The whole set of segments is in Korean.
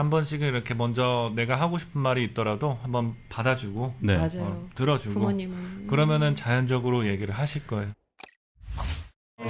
한 번씩은 이렇게 먼저 내가 하고 싶은 말이 있더라도 한번 받아주고 네. 맞아요. 어, 들어주고 부모님은 그러면은 자연적으로 얘기를 하실 거예요.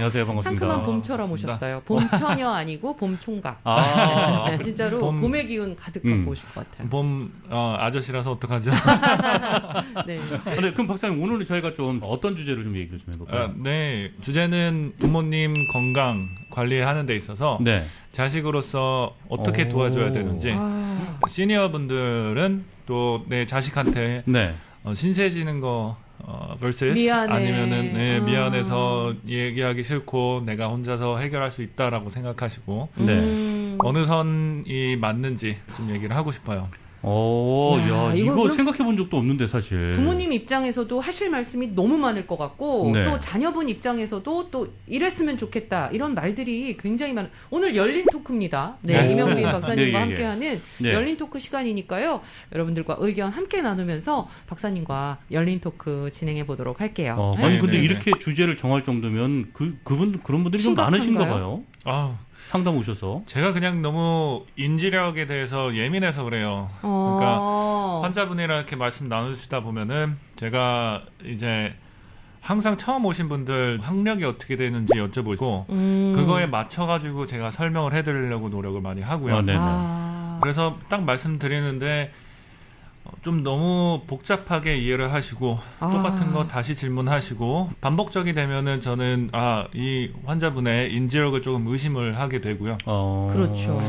안녕하세요. 반갑습니다. 상큼한 봄처럼 반갑습니다. 오셨어요. 봄처녀 아니고 봄총각. 아, 네, 진짜로 봄- 봄의 기운 가득 음. 갖고 오실 것 같아요. 봄 어, 아저씨라서 어떡하죠? 네. 근데 그럼 박사님 오늘은 저희가 좀 어떤 주제를 좀 얘기를 좀 해볼까요? 아, 네 주제는 부모님 건강 관리하는 데 있어서 네. 자식으로서 어떻게 오. 도와줘야 되는지 아, 시니어 분들은 또 내 자식한테 네. 어, 신세 지는 거 어, versus 미안해. 아니면은 네, 아. 미안해서 얘기하기 싫고 내가 혼자서 해결할 수 있다라고 생각하시고 네. 음. 어느 선이 맞는지 좀 얘기를 하고 싶어요. 오, 야, 야, 이거 생각해 본 적도 없는데 사실. 부모님 입장에서도 하실 말씀이 너무 많을 것 같고 네. 또 자녀분 입장에서도 또 이랬으면 좋겠다 이런 말들이 굉장히 많은 오늘 열린 토크입니다. 네, 네. 이명빈 박사님과 네, 예, 예. 함께하는 네. 열린 토크 시간이니까요. 여러분들과 의견 함께 나누면서 박사님과 열린 토크 진행해 보도록 할게요. 어, 네. 아니 근데 네, 네, 이렇게 주제를 정할 정도면 그 그분 그런 분들이 좀 심각한가요? 많으신가 봐요. 아, 상담 오셔서. 제가 그냥 너무 인지력에 대해서 예민해서 그래요. 어. 그러니까 환자분이랑 이렇게 말씀 나누시다 보면은 제가 이제 항상 처음 오신 분들 학력이 어떻게 되는지 여쭤보고 음. 그거에 맞춰 가지고 제가 설명을 해드리려고 노력을 많이 하고요. 아, 네. 아. 그래서 딱 말씀드리는데 어, 좀 너무 복잡하게 이해를 하시고 아. 똑같은 거 다시 질문하시고 반복적이 되면은 저는 아 이 환자분의 인지력을 조금 의심을 하게 되고요. 어. 그렇죠.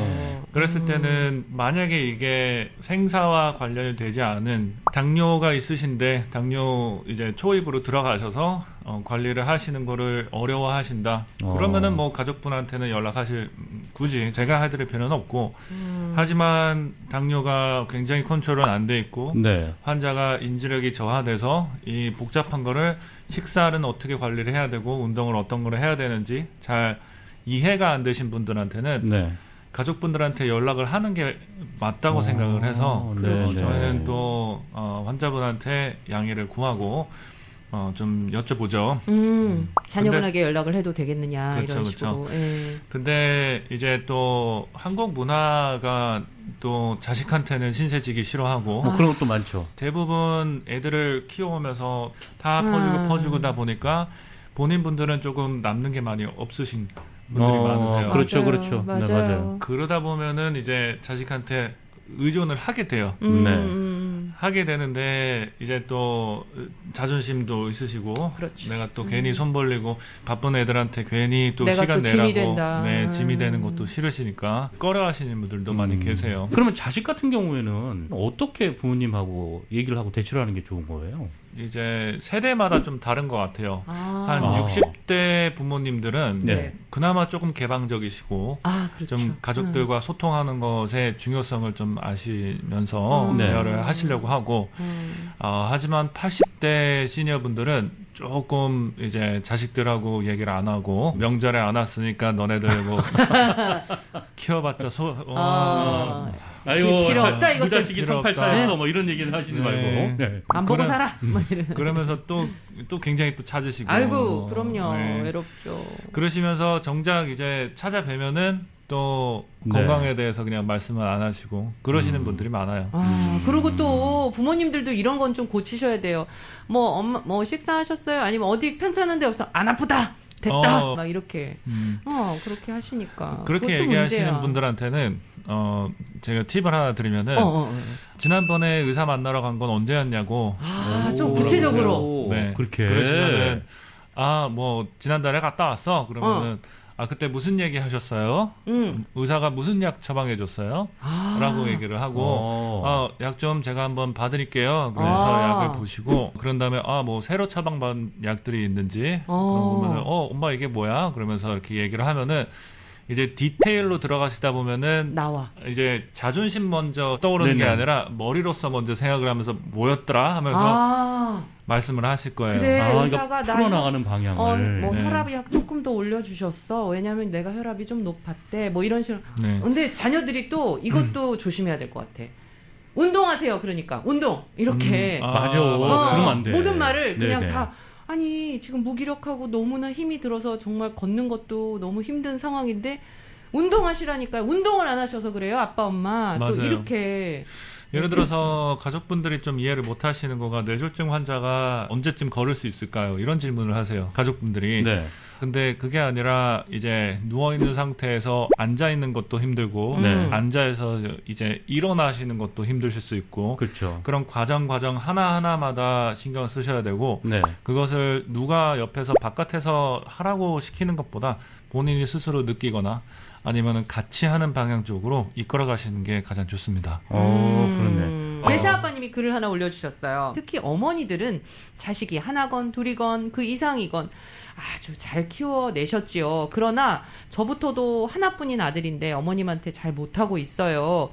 그랬을 음. 때는 만약에 이게 생사와 관련이 되지 않은 당뇨가 있으신데 당뇨 이제 초입으로 들어가셔서 어, 관리를 하시는 거를 어려워하신다. 어. 그러면은 뭐 가족분한테는 연락하실 음, 굳이 제가 해드릴 필요는 없고 음. 하지만 당뇨가 굉장히 컨트롤은 안 돼 있고 네. 환자가 인지력이 저하돼서 이 복잡한 거를 식사는 어떻게 관리를 해야 되고 운동을 어떤 거를 해야 되는지 잘 이해가 안 되신 분들한테는 네. 가족분들한테 연락을 하는 게 맞다고 어, 생각을 해서 네, 어, 네. 저희는 또 어, 환자분한테 양해를 구하고 어, 좀 여쭤보죠. 음, 자녀분에게 연락을 해도 되겠느냐 그렇죠, 이런 그렇죠. 식으로. 예. 근데 이제 또 한국 문화가 또 자식한테는 신세지기 싫어하고 뭐 그런 것도 많죠. 대부분 애들을 키워오면서 다 퍼주고 아. 퍼주고다 보니까 본인 분들은 조금 남는 게 많이 없으신 분들이 어, 많으세요. 그렇죠, 맞아요. 그렇죠. 네, 맞아요. 맞아요. 그러다 보면은 이제 자식한테 의존을 하게 돼요. 음, 네. 음, 하게 되는데 이제 또 자존심도 있으시고 그렇죠. 내가 또 괜히 손 벌리고 바쁜 애들한테 괜히 또 내가 시간 또 짐이 내라고 된다. 네 짐이 음. 되는 것도 싫으시니까 꺼려하시는 분들도 많이 음. 계세요. 그러면 자식 같은 경우에는 어떻게 부모님하고 얘기를 하고 대처를 하는 게 좋은 거예요? 이제 세대마다 좀 다른 것 같아요. 아, 한 아. 60대 부모님들은 네. 그나마 조금 개방적이시고 아, 그렇죠. 좀 가족들과 소통하는 것의 중요성을 좀 아시면서 음. 네. 대화를 하시려고 하고 음. 어, 하지만 80대 시니어분들은 조금 이제 자식들하고 얘기를 안 하고 명절에 안 왔으니까 너네들 뭐 키워봤자 소 어, 아, 아이고 필요 없다, 이것도. 부자식이 필요 없다. 상팔차였어 뭐 이런 얘기는 하시지 네. 말고 네. 안 보고 그래. 살아. 뭐 이런. 그러면서 또 또 굉장히 또 찾으시고 아이고, 그럼요. 네. 외롭죠. 그러시면서 정작 이제 찾아뵈면은 또 네. 건강에 대해서 그냥 말씀을 안 하시고 그러시는 음. 분들이 많아요. 아, 그리고 또 부모님들도 이런 건 좀 고치셔야 돼요. 뭐 엄마 뭐 식사하셨어요? 아니면 어디 편찮은 데 없어? 안 아프다. 됐다. 어. 막 이렇게. 음. 어, 그렇게 하시니까. 그렇게 얘기하시는 문제야. 분들한테는 어 제가 팁을 하나 드리면은 어, 어, 어. 지난번에 의사 만나러 간 건 언제였냐고 아, 좀 오, 구체적으로. 오, 네. 그렇게 그러시면은 아 뭐 지난달에 갔다 왔어 그러면은 어. 아 그때 무슨 얘기 하셨어요? 음. 의사가 무슨 약 처방해 줬어요? 아. 라고 얘기를 하고 어. 아, 약 좀 제가 한번 봐드릴게요. 그래서 아. 약을 보시고 그런 다음에 아 뭐 새로 처방받은 약들이 있는지 어. 그러면은 어 엄마 이게 뭐야? 그러면서 이렇게 얘기를 하면은 이제 디테일로 들어가시다 보면은 나와. 이제 자존심 먼저 떠오르는 게 네네. 아니라 머리로서 먼저 생각을 하면서 뭐였더라 하면서 아. 말씀을 하실 거예요. 그래. 아, 의사가 그러니까 나 풀어나가는 방향을 어, 뭐 네. 혈압약 조금 더 올려주셨어. 왜냐면 내가 혈압이 좀 높았대. 뭐 이런 식으로. 네. 근데 자녀들이 또 이것도 조심해야 될 것 같아. 운동하세요. 그러니까 운동 이렇게 음, 아, 맞아. 맞아요. 그러면 안 돼. 모든 말을 그냥 네네. 다 아니 지금 무기력하고 너무나 힘이 들어서 정말 걷는 것도 너무 힘든 상황인데 운동하시라니까요. 운동을 안 하셔서 그래요, 아빠, 엄마. 또 맞아요. 이렇게. 예를 들어서 가족분들이 좀 이해를 못 하시는 거가 뇌졸중 환자가 언제쯤 걸을 수 있을까요? 이런 질문을 하세요. 가족분들이. 네. 근데 그게 아니라 이제 누워 있는 상태에서 앉아 있는 것도 힘들고 음. 네. 앉아서 이제 일어나시는 것도 힘드실 수 있고 그렇죠. 그런 과정 과정 하나 하나마다 신경 을 쓰셔야 되고 네. 그것을 누가 옆에서 바깥에서 하라고 시키는 것보다 본인이 스스로 느끼거나 아니면은 같이 하는 방향 쪽으로 이끌어 가시는 게 가장 좋습니다. 어, 그렇네. 음. 어. 배샤 아빠님이 글을 하나 올려주셨어요. 특히 어머니들은 자식이 하나건 둘이건 그 이상이건 아주 잘 키워내셨지요. 그러나 저부터도 하나뿐인 아들인데 어머님한테 잘 못하고 있어요.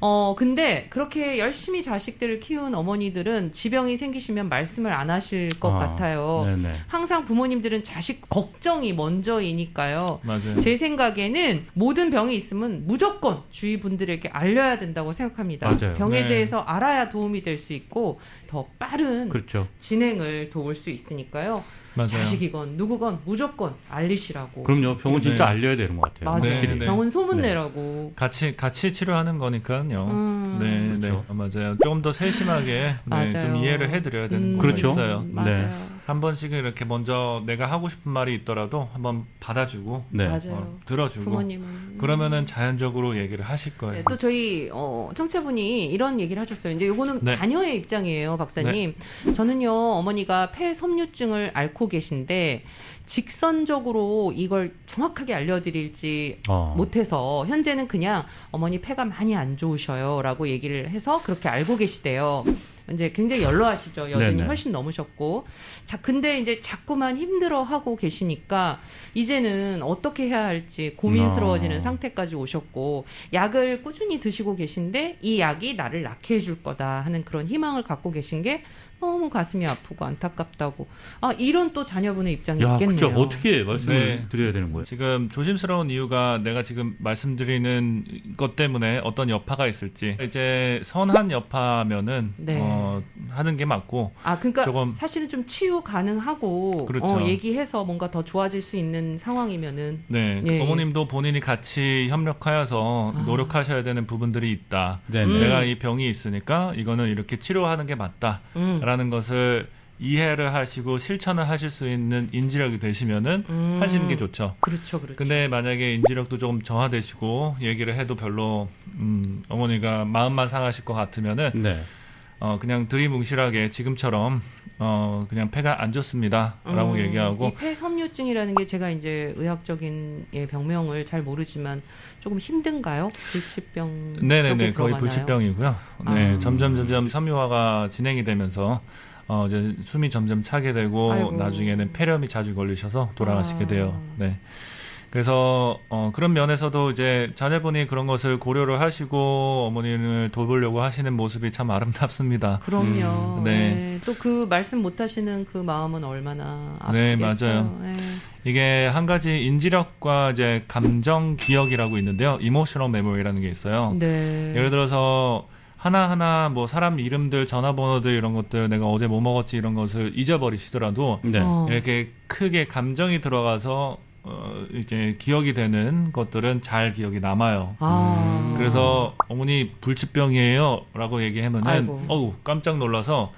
어, 근데 그렇게 열심히 자식들을 키운 어머니들은 지병이 생기시면 말씀을 안 하실 것 아, 같아요. 네네. 항상 부모님들은 자식 걱정이 먼저이니까요. 맞아요. 제 생각에는 모든 병이 있으면 무조건 주위 분들에게 알려야 된다고 생각합니다. 맞아요. 병에 네. 대해서 알아야 도움이 될 수 있고 더 빠른 그렇죠. 진행을 도울 수 있으니까요. 맞아요. 자식이건 누구건 무조건 알리시라고. 그럼요. 병은 진짜 네. 알려야 되는 것 같아요. 맞아요. 네. 네. 병은 소문 네. 내라고. 같이 같이 치료하는 거니까요. 음. 네, 그렇죠. 네, 맞아요. 조금 더 세심하게 네. 좀 이해를 해드려야 되는 음, 거가 그렇죠. 있어요. 맞아요. 네. 한 번씩은 이렇게 먼저 내가 하고 싶은 말이 있더라도 한번 받아주고 네. 맞아요. 어, 들어주고 부모님은. 그러면은 자연적으로 얘기를 하실 거예요. 네, 또 저희 어, 청취자분이 이런 얘기를 하셨어요. 이제 요거는 네. 자녀의 입장이에요, 박사님. 저는요 어머니가 폐섬유증을 앓고 계신데 직선적으로 이걸 정확하게 알려드릴지 어. 못해서 현재는 그냥 어머니 폐가 많이 안 좋으셔요라고 얘기를 해서 그렇게 알고 계시대요. 이제 굉장히 연로하시죠. 여든이. 훨씬 넘으셨고. 자, 근데 이제 자꾸만 힘들어 하고 계시니까 이제는 어떻게 해야 할지 고민스러워지는 아. 상태까지 오셨고 약을 꾸준히 드시고 계신데 이 약이 나를 낫게 해줄 거다 하는 그런 희망을 갖고 계신 게 너무 가슴이 아프고 안타깝다고. 아, 이런 또 자녀분의 입장이 야, 있겠네요. 그죠. 어떻게 말씀을 네. 드려야 되는 거예요? 지금 조심스러운 이유가 내가 지금 말씀드리는 것 때문에 어떤 여파가 있을지 이제 선한 여파면은 네. 어, 하는 게 맞고 아, 그러니까 조금- 사실은 좀 치유 가능하고 그렇죠. 어, 얘기해서 뭔가 더 좋아질 수 있는 상황이면은 네 예, 어머님도 본인이 같이 협력하여서 아. 노력하셔야 되는 부분들이 있다. 네. 음. 내가 이 병이 있으니까 이거는 이렇게 치료하는 게 맞다라는 음. 것을 이해를 하시고 실천을 하실 수 있는 인지력이 되시면은 음. 하시는 게 좋죠. 그렇죠, 그렇죠. 근데 만약에 인지력도 조금 저하되시고 얘기를 해도 별로 음, 어머니가 마음만 상하실 것 같으면은 네. 어, 그냥 들이뭉실하게 지금처럼 어, 그냥 폐가 안 좋습니다 라고 음, 얘기하고 이 폐섬유증이라는 게 제가 이제 의학적인 예, 병명을 잘 모르지만 조금 힘든가요? 불치병 네네네 거의? 불치병이고요. 네 아. 점점 점점 섬유화가 진행이 되면서 어, 이제 숨이 점점 차게 되고 아이고. 나중에는 폐렴이 자주 걸리셔서 돌아가시게 아. 돼요. 네. 그래서 어, 그런 면에서도 이제 자녀분이 그런 것을 고려를 하시고 어머니를 돌보려고 하시는 모습이 참 아름답습니다. 그럼요. 음, 네. 네. 또 그 말씀 못 하시는 그 마음은 얼마나 네, 아프겠어요. 네. 이게 한 가지 인지력과 이제 감정 기억이라고 있는데요. emotional memory라는 게 있어요. 네. 예를 들어서 하나하나 뭐 사람 이름들, 전화번호들 이런 것들 내가 어제 뭐 먹었지 이런 것을 잊어버리시더라도 네. 어. 이렇게 크게 감정이 들어가서 어 이제 기억이 되는 것들은 잘 기억이 남아요. 아. 음, 그래서 어머니 불치병이에요라고 얘기하면은 아이고. 어우 깜짝 놀라서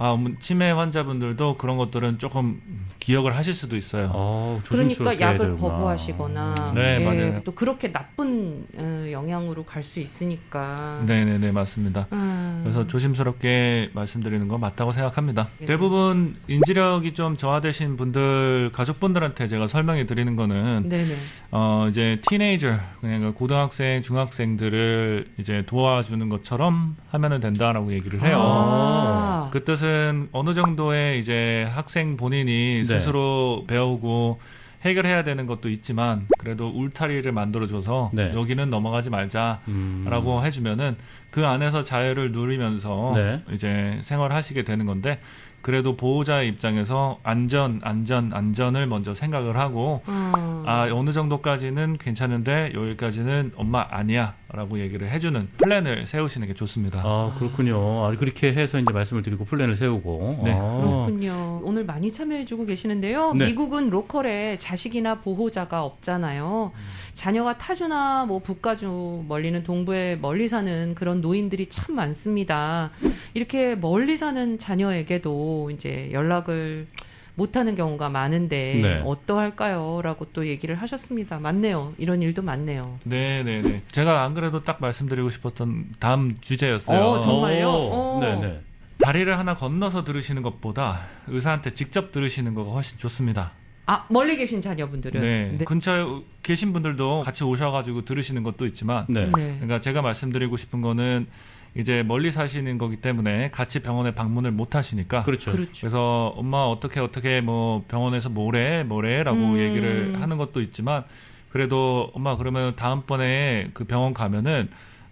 아 치매 환자분들도 그런 것들은 조금 기억을 하실 수도 있어요. 어, 그러니까 약을 되구나. 거부하시거나 네, 예, 맞아요. 또 그렇게 나쁜 어, 영향으로 갈 수 있으니까. 네 네 네 맞습니다. 음. 그래서 조심스럽게 말씀드리는 건 맞다고 생각합니다. 네. 대부분 인지력이 좀 저하되신 분들 가족분들한테 제가 설명해 드리는 거는 네 네. 어 이제 티네이저 그러니까 고등학생 중학생들을 이제 도와주는 것처럼 하면은 된다라고 얘기를 해요. 아. 그 뜻은 어느 정도의 이제 환자 본인이 네. 스스로 배우고 해결해야 되는 것도 있지만 그래도 울타리를 만들어줘서 네. 여기는 넘어가지 말자라고 음. 해주면은 그 안에서 자유를 누리면서 네. 이제 생활하시게 되는 건데 그래도 보호자 입장에서 안전, 안전, 안전을 먼저 생각을 하고 어. 아 어느 정도까지는 괜찮은데 여기까지는 엄마 아니야라고 얘기를 해주는 플랜을 세우시는 게 좋습니다. 아 그렇군요. 아, 그렇게 해서 이제 말씀을 드리고 플랜을 세우고. 네. 아, 그렇군요. 오늘 많이 참여해주고 계시는데요. 네. 미국은 로컬에 자식이나 보호자가 없잖아요. 자녀가 타주나 뭐 북가주 멀리는 동부에 멀리 사는 그런 노인들이 참 많습니다. 이렇게 멀리 사는 자녀에게도 이제 연락을 못하는 경우가 많은데 네. 어떠할까요?라고 또 얘기를 하셨습니다. 맞네요. 이런 일도 많네요. 네, 네, 네. 제가 안 그래도 딱 말씀드리고 싶었던 다음 주제였어요. 어, 정말요? 오, 어. 네 네. 다리를 하나 건너서 들으시는 것보다 의사한테 직접 들으시는 거가 훨씬 좋습니다. 아 멀리 계신 자녀분들은 네. 네. 근처에 계신 분들도 같이 오셔가지고 들으시는 것도 있지만, 네. 네. 그러니까 제가 말씀드리고 싶은 거는 이제 멀리 사시는 거기 때문에 같이 병원에 방문을 못 하시니까. 그렇죠. 그렇죠. 그래서 엄마 어떻게 어떻게 뭐 병원에서 뭐래 뭐래라고 음. 얘기를 하는 것도 있지만 그래도 엄마 그러면 다음번에 그 병원 가면은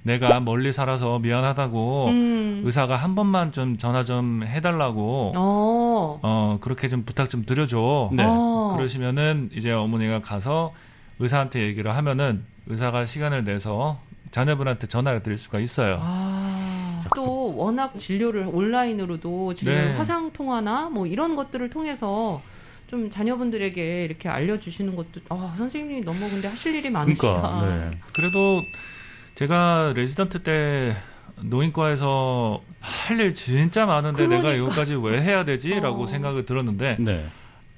내가 멀리 살아서 미안하다고 음. 의사가 한 번만 좀 전화 좀 해달라고 어. 어 그렇게 좀 부탁 좀 드려줘 네. 어. 그러시면은 이제 어머니가 가서 의사한테 얘기를 하면은 의사가 시간을 내서 자녀분한테 전화를 드릴 수가 있어요. 아, 또 워낙 진료를 온라인으로도 진료 네. 화상 통화나 뭐 이런 것들을 통해서 좀 자녀분들에게 이렇게 알려주시는 것도 아 선생님이 너무 근데 하실 일이 많으시다. 그러니까. 네. 그래도 제가 레지던트 때 노인과에서 할 일 진짜 많은데 내가 그러니까. 여기까지 왜 해야 되지라고 어. 생각을 들었는데 네.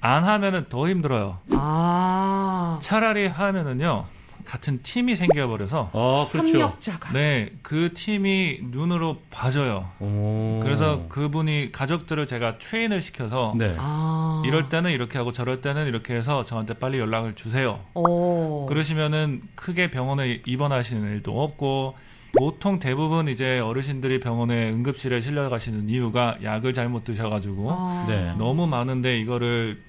안 하면은 더 힘들어요. 아 차라리 하면은요 같은 팀이 생겨버려서 아 그렇죠. 협력자가 네 그 팀이 눈으로 봐줘요. 오. 그래서 그분이 가족들을 제가 train을 시켜서 네. 아 이럴 때는 이렇게 하고 저럴 때는 이렇게 해서 저한테 빨리 연락을 주세요. 어. 그러시면은 크게 병원에 입원하시는 일도 없고 보통 대부분 이제 어르신들이 병원에 응급실에 실려 가시는 이유가 약을 잘못 드셔가지고 아. 네. 너무 많은데 이거를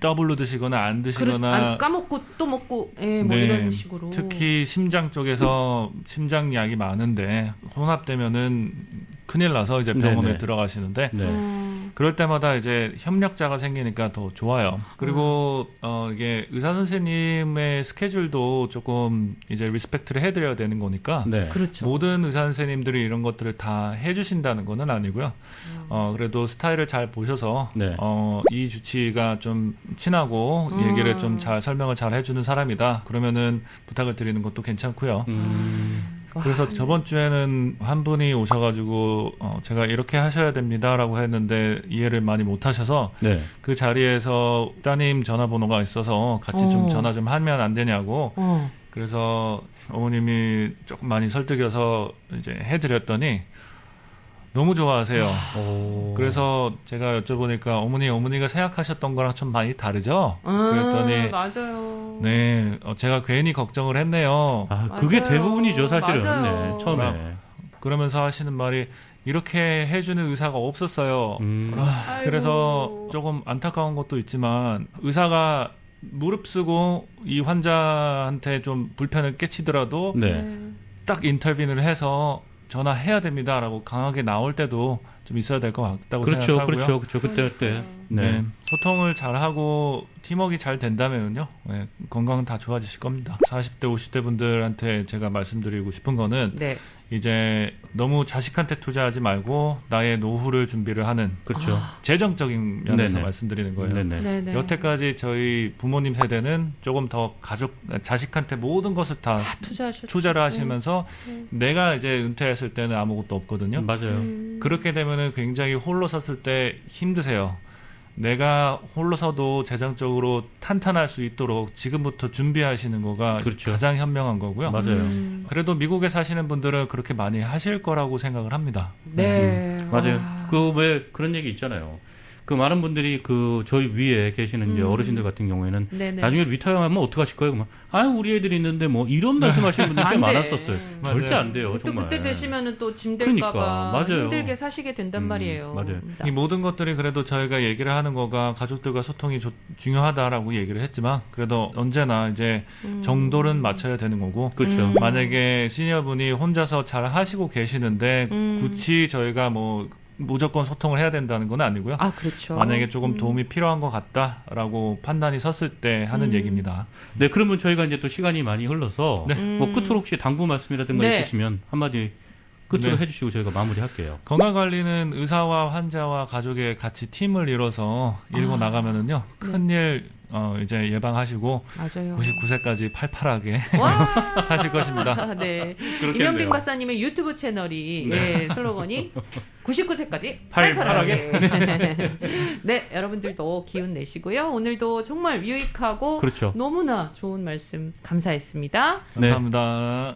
더블로 드시거나 안 드시거나 안 까먹고 또 먹고 예, 뭐 네. 이런 식으로 특히 심장 쪽에서 심장 약이 많은데 혼합되면은 큰일 나서 이제 병원에 네네. 들어가시는데 네. 음, 그럴 때마다 이제 협력자가 생기니까 더 좋아요. 그리고 어 이게 의사 선생님의 스케줄도 조금 이제 respect를 해드려야 되는 거니까 네. 그렇죠. 모든 의사 선생님들이 이런 것들을 다 해주신다는 거는 아니고요. 어 그래도 스타일을 잘 보셔서 네. 어이 주치가 좀 친하고 음. 얘기를 좀 잘 설명을 잘 해주는 사람이다. 그러면은 부탁을 드리는 것도 괜찮고요. 음. 와, 그래서 저번 주에는 한 분이 오셔가지고 어, 제가 이렇게 하셔야 됩니다라고 했는데 이해를 많이 못하셔서 네. 그 자리에서 따님 전화번호가 있어서 같이 어. 좀 전화 좀 하면 안 되냐고 어. 그래서 어머님이 조금 많이 설득여서 이제 해드렸더니 너무 좋아하세요. 오. 그래서 제가 여쭤보니까 어머니 어머니가 생각하셨던 거랑 좀 많이 다르죠? 음, 그랬더니 맞아요. 네 어, 제가 괜히 걱정을 했네요. 아 그게 맞아요. 대부분이죠 사실은. 맞아요. 네. 처음에. 그러면서 하시는 말이 이렇게 해주는 의사가 없었어요. 음. 아이고. 그래서 조금 안타까운 것도 있지만 의사가 무릅쓰고 이 환자한테 좀 불편을 깨치더라도 네. 딱 인터뷰를 해서 전화해야 됩니다라고 강하게 나올 때도 좀 있어야 될 것 같다고 그렇죠, 생각하고요. 그렇죠, 그렇죠. 그때 그때. 네. 네. 소통을 잘 하고 팀워크가 잘 된다면요. 네, 건강은 다 좋아지실 겁니다. 40대, 50대 분들한테 제가 말씀드리고 싶은 거는 네. 이제 너무 자식한테 투자하지 말고 나의 노후를 준비를 하는 그렇죠. 재정적인 면에서 네네. 말씀드리는 거예요. 네네. 네네. 여태까지 저희 부모님 세대는 조금 더 가족 자식한테 모든 것을 다다 투자하셨. 투자를 하시면서 음. 내가 이제 은퇴했을 때는 아무것도 없거든요. 맞아요. 음. 그렇게 되면은 굉장히 홀로 섰을 때 힘드세요. 내가 홀로 서도 재정적으로 탄탄할 수 있도록 지금부터 준비하시는 거가 그렇죠. 가장 현명한 거고요. 맞아요. 음. 그래도 미국에 사시는 분들은 그렇게 많이 하실 거라고 생각을 합니다. 네. 맞아요. 와. 그왜 그런 얘기 있잖아요. 그 많은 분들이 그 저희 위에 계시는 이제 음. 어르신들 같은 경우에는 네네. 나중에 리타이어하면 어떡하실 거예요? 그러면 아 우리 애들이 있는데 뭐 이런 말씀하시는 분들 꽤. 많았었어요. 맞아요. 절대 안 돼요. 또 정말. 그때 되시면은 또 짐 될까봐 그러니까. 힘들게 사시게 된단 음, 말이에요. 맞아요. 이 모든 것들이 그래도 저희가 얘기를 하는 거가 가족들과 소통이 조- 중요하다라고 얘기를 했지만 그래도 언제나 이제 음. 정도는 맞춰야 되는 거고 그렇죠. 음. 만약에 시니어분이 혼자서 잘 하시고 계시는데 음. 굳이 저희가 뭐 무조건 소통을 해야 된다는 건 아니고요. 아 그렇죠. 만약에 조금 도움이 필요한 것 같다라고 판단이 섰을 때 하는 음. 얘기입니다. 네, 그러면 저희가 이제 또 시간이 많이 흘러서 네. 뭐 끝으로 혹시 당부 말씀이라든가 네. 있으시면 한마디 끝으로 네. 해주시고 저희가 마무리할게요. 건강 관리는 의사와 환자와 가족의 같이 팀을 이뤄서 일고 아. 나가면은요 큰일 어, 이제 예방하시고 맞아요. 99세까지 팔팔하게 와. 사실 것입니다. 네. 돼요. 박사님의 유튜브 채널이 예, 슬로건이 99세까지 팔팔하게. 팔팔하게. 네, 여러분들도 기운 내시고요. 오늘도 정말 유익하고 그렇죠. 너무나 좋은 말씀 감사했습니다. 네. 감사합니다.